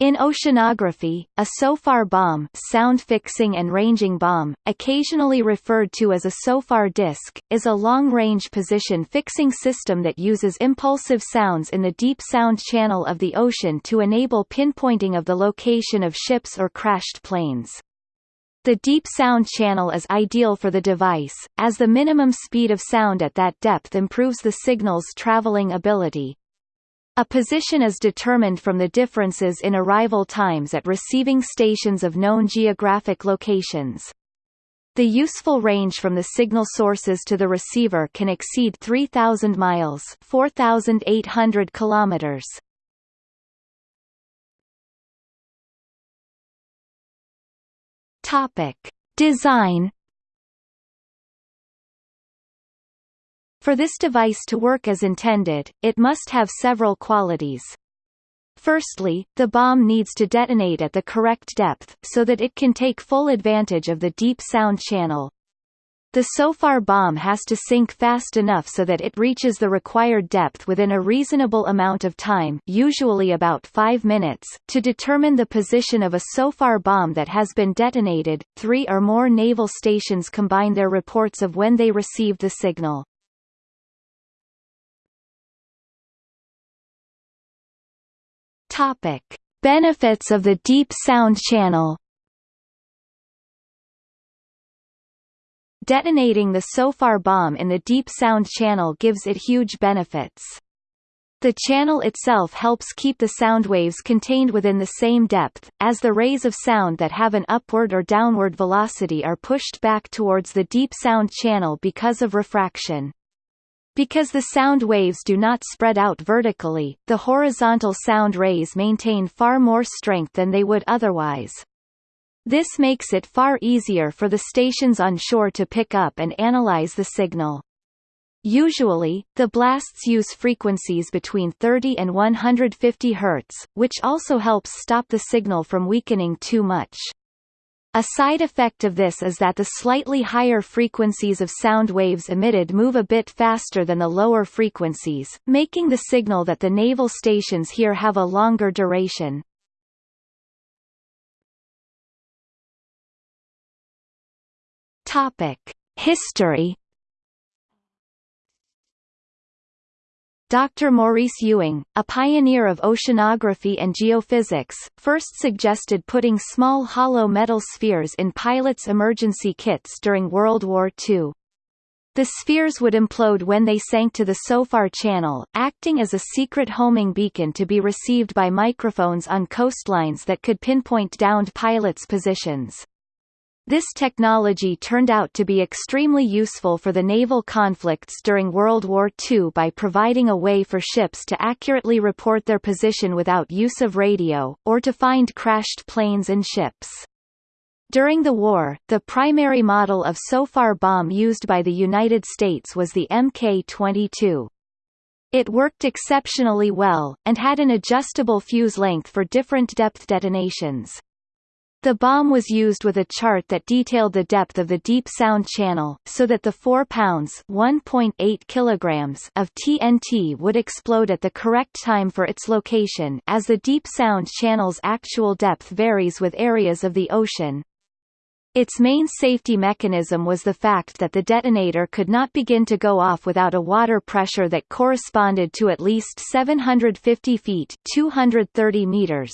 In oceanography, a SOFAR bomb sound fixing and ranging bomb, occasionally referred to as a SOFAR disc, is a long-range position fixing system that uses impulsive sounds in the deep sound channel of the ocean to enable pinpointing of the location of ships or crashed planes. The deep sound channel is ideal for the device, as the minimum speed of sound at that depth improves the signal's traveling ability. A position is determined from the differences in arrival times at receiving stations of known geographic locations. The useful range from the signal sources to the receiver can exceed 3,000 miles 4,800 kilometers. Topic. Design For this device to work as intended, it must have several qualities. Firstly, the bomb needs to detonate at the correct depth, so that it can take full advantage of the deep sound channel. The SOFAR bomb has to sink fast enough so that it reaches the required depth within a reasonable amount of time usually about 5 minutes. To determine the position of a SOFAR bomb that has been detonated, three or more naval stations combine their reports of when they received the signal. Topic: Benefits of the deep sound channel. Detonating the SOFAR bomb in the deep sound channel gives it huge benefits. The channel itself helps keep the sound waves contained within the same depth, as the rays of sound that have an upward or downward velocity are pushed back towards the deep sound channel because of refraction. Because the sound waves do not spread out vertically, the horizontal sound rays maintain far more strength than they would otherwise. This makes it far easier for the stations on shore to pick up and analyze the signal. Usually, the blasts use frequencies between 30 and 150 Hz, which also helps stop the signal from weakening too much. A side effect of this is that the slightly higher frequencies of sound waves emitted move a bit faster than the lower frequencies, making the signal that the naval stations hear have a longer duration. Topic: History Dr. Maurice Ewing, a pioneer of oceanography and geophysics, first suggested putting small hollow metal spheres in pilots' emergency kits during World War II. The spheres would implode when they sank to the SOFAR channel, acting as a secret homing beacon to be received by microphones on coastlines that could pinpoint downed pilots' positions. This technology turned out to be extremely useful for the naval conflicts during World War II by providing a way for ships to accurately report their position without use of radio, or to find crashed planes and ships. During the war, the primary model of SOFAR bomb used by the United States was the Mk-22. It worked exceptionally well, and had an adjustable fuse length for different depth detonations. The bomb was used with a chart that detailed the depth of the deep sound channel, so that the 4 pounds (1.8 kilograms) of TNT would explode at the correct time for its location as the deep sound channel's actual depth varies with areas of the ocean. Its main safety mechanism was the fact that the detonator could not begin to go off without a water pressure that corresponded to at least 750 feet 230 meters.